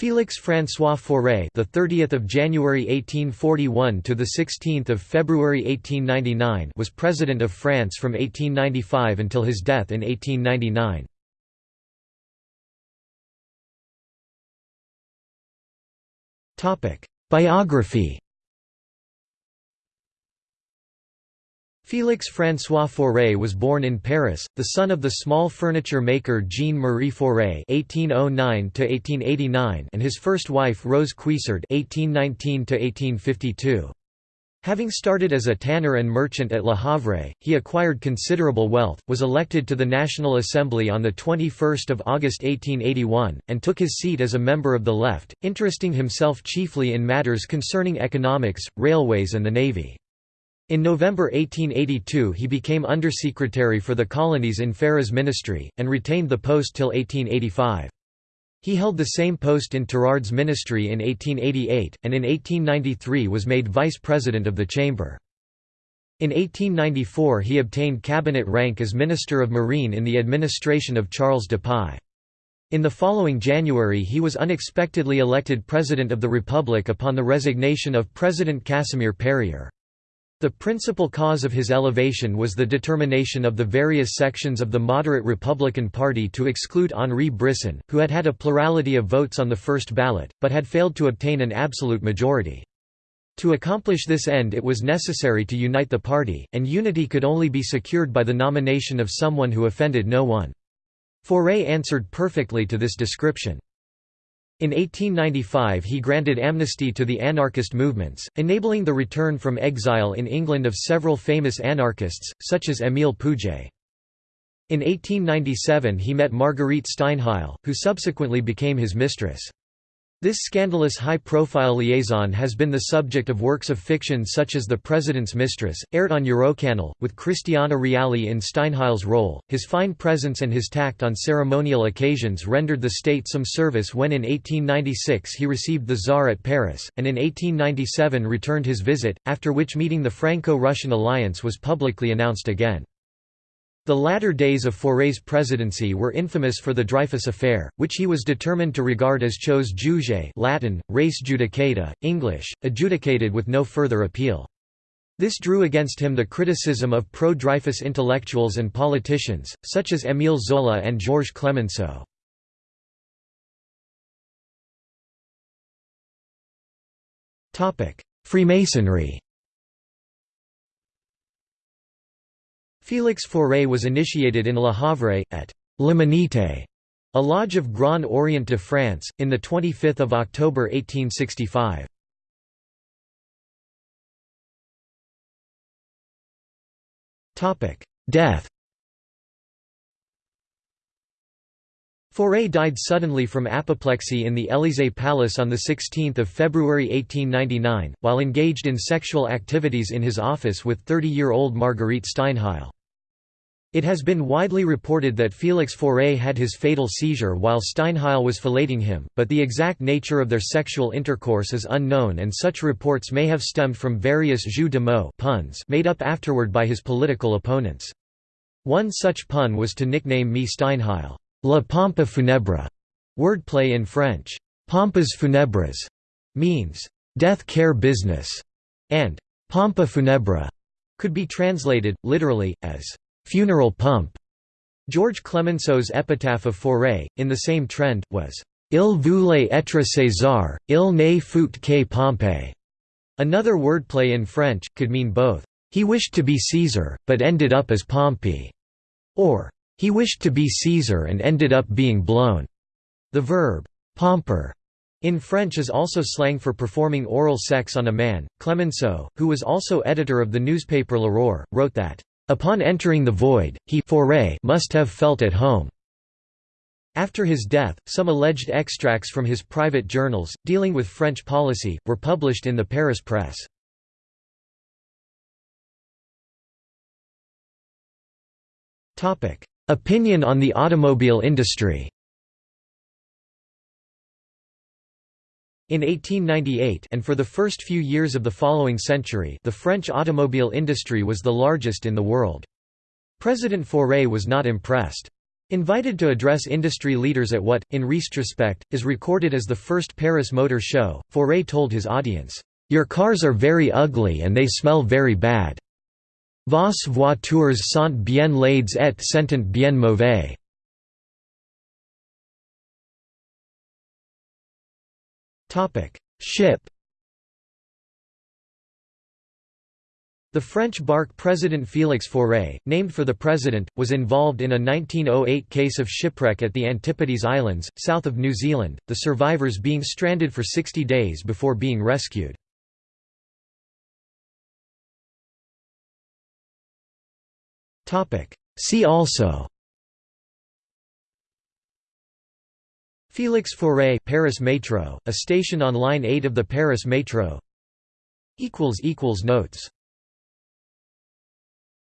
Félix François Fauré, the 30th of January 1841 to the 16th of February 1899, was president of France from 1895 until his death in 1899. Topic: Biography Félix François Fauré was born in Paris, the son of the small furniture maker Jean-Marie Fauré (1809–1889) and his first wife Rose Cuissard (1819–1852). Having started as a tanner and merchant at Le Havre, he acquired considerable wealth, was elected to the National Assembly on 21 August 1881, and took his seat as a member of the Left, interesting himself chiefly in matters concerning economics, railways and the navy. In November 1882 he became Undersecretary for the Colonies in Ferry's ministry, and retained the post till 1885. He held the same post in Tirard's ministry in 1888, and in 1893 was made Vice President of the Chamber. In 1894 he obtained cabinet rank as Minister of Marine in the administration of Charles de Dupuy. In the following January he was unexpectedly elected President of the Republic upon the resignation of President Casimir Perier. The principal cause of his elevation was the determination of the various sections of the moderate Republican Party to exclude Henri Brisson, who had had a plurality of votes on the first ballot, but had failed to obtain an absolute majority. To accomplish this end it was necessary to unite the party, and unity could only be secured by the nomination of someone who offended no one. Fauré answered perfectly to this description. In 1895 he granted amnesty to the anarchist movements, enabling the return from exile in England of several famous anarchists, such as Émile Pouget. In 1897 he met Marguerite Steinheil, who subsequently became his mistress. This scandalous high-profile liaison has been the subject of works of fiction such as The President's Mistress, aired on Eurocanal, with Cristiana Reali in Steinheil's role. His fine presence and his tact on ceremonial occasions rendered the state some service when in 1896 he received the Tsar at Paris, and in 1897 returned his visit, after which meeting the Franco-Russian alliance was publicly announced again. The latter days of Fauré's presidency were infamous for the Dreyfus affair, which he was determined to regard as chose jugée Latin, res judicata, English, adjudicated with no further appeal. This drew against him the criticism of pro-Dreyfus intellectuals and politicians, such as Émile Zola and Georges Clemenceau. Freemasonry Félix Fauré was initiated in Le Havre, at L'Humanité, a lodge of Grand Orient de France, in 25 October 1865. Death Fauré died suddenly from apoplexy in the Élysée Palace on 16 February 1899, while engaged in sexual activities in his office with 30-year-old Marguerite Steinheil. It has been widely reported that Félix Fauré had his fatal seizure while Steinheil was filleting him, but the exact nature of their sexual intercourse is unknown and such reports may have stemmed from various jeux de mots puns made up afterward by his political opponents. One such pun was to nickname me Steinheil, La Pompe funèbre, wordplay in French. Pompes funèbres means death care business, and pompe funèbre could be translated, literally, as funeral pump. George Clemenceau's epitaph of Fauré, in the same trend, was Il voulait être César, il ne fut que Pompée. Another wordplay in French, could mean both, he wished to be Caesar, but ended up as Pompey, or he wished to be Caesar and ended up being blown. The verb, pomper, in French is also slang for performing oral sex on a man. Clemenceau, who was also editor of the newspaper L'Aurore, wrote that, Upon entering the void, he Fauré must have felt at home. After his death, some alleged extracts from his private journals, dealing with French policy, were published in the Paris press. Opinion on the automobile industry In 1898 and for the first few years of the following century the French automobile industry was the largest in the world. President Fauré was not impressed. Invited to address industry leaders at what, in retrospect, is recorded as the first Paris Motor Show, Fauré told his audience, "'Your cars are very ugly and they smell very bad. Vos voitures sont bien laides et sentent bien mauvais.' Ship The French barque President Félix Fauré, named for the president, was involved in a 1908 case of shipwreck at the Antipodes Islands, south of New Zealand, the survivors being stranded for 60 days before being rescued. See also Félix Fauré Paris Metro, a station on Line 8 of the Paris Metro. Notes